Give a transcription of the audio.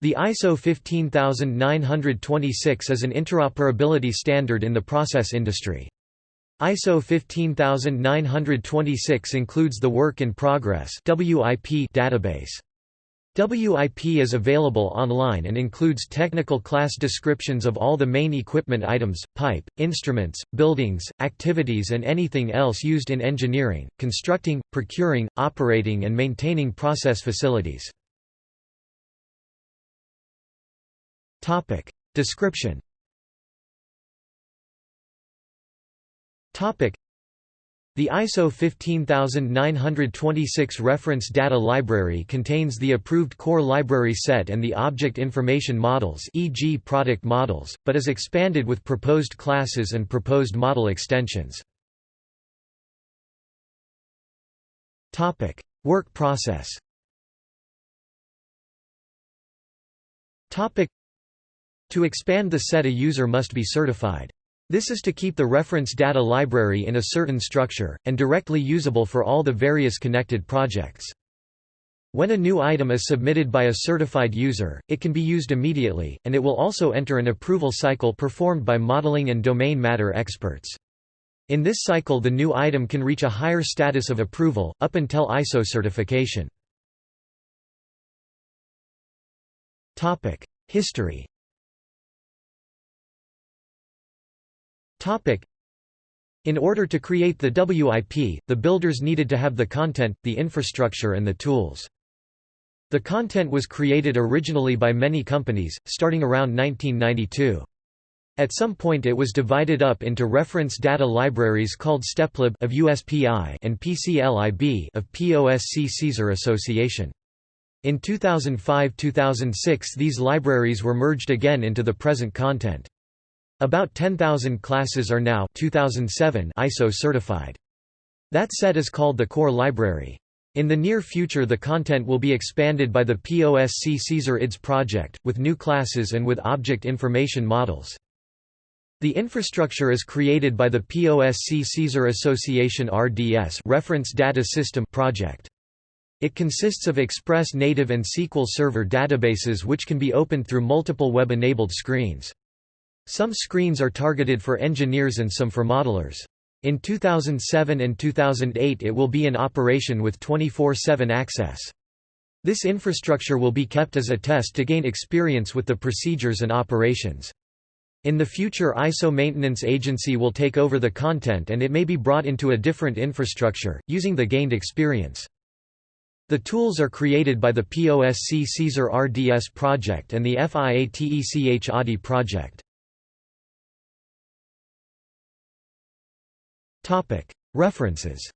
The ISO 15926 is an interoperability standard in the process industry. ISO 15926 includes the Work in Progress database. WIP is available online and includes technical class descriptions of all the main equipment items, pipe, instruments, buildings, activities and anything else used in engineering, constructing, procuring, operating and maintaining process facilities. Topic. Description Topic. The ISO 15926 reference data library contains the approved core library set and the object information models e.g. product models, but is expanded with proposed classes and proposed model extensions. Topic: Work process. Topic: to expand the set a user must be certified. This is to keep the reference data library in a certain structure, and directly usable for all the various connected projects. When a new item is submitted by a certified user, it can be used immediately, and it will also enter an approval cycle performed by modeling and domain matter experts. In this cycle the new item can reach a higher status of approval, up until ISO certification. History In order to create the WIP, the builders needed to have the content, the infrastructure and the tools. The content was created originally by many companies, starting around 1992. At some point it was divided up into reference data libraries called StepLib of USPI and PCLIB of POSC Caesar Association. In 2005–2006 these libraries were merged again into the present content. About 10,000 classes are now 2007 ISO certified. That set is called the core library. In the near future the content will be expanded by the POSC Caesar IDS project, with new classes and with object information models. The infrastructure is created by the POSC Caesar Association RDS Reference Data System project. It consists of Express native and SQL Server databases which can be opened through multiple web-enabled screens. Some screens are targeted for engineers and some for modelers. In 2007 and 2008 it will be in operation with 24-7 access. This infrastructure will be kept as a test to gain experience with the procedures and operations. In the future ISO Maintenance Agency will take over the content and it may be brought into a different infrastructure, using the gained experience. The tools are created by the POSC Caesar RDS project and the FIATECH ADI project. References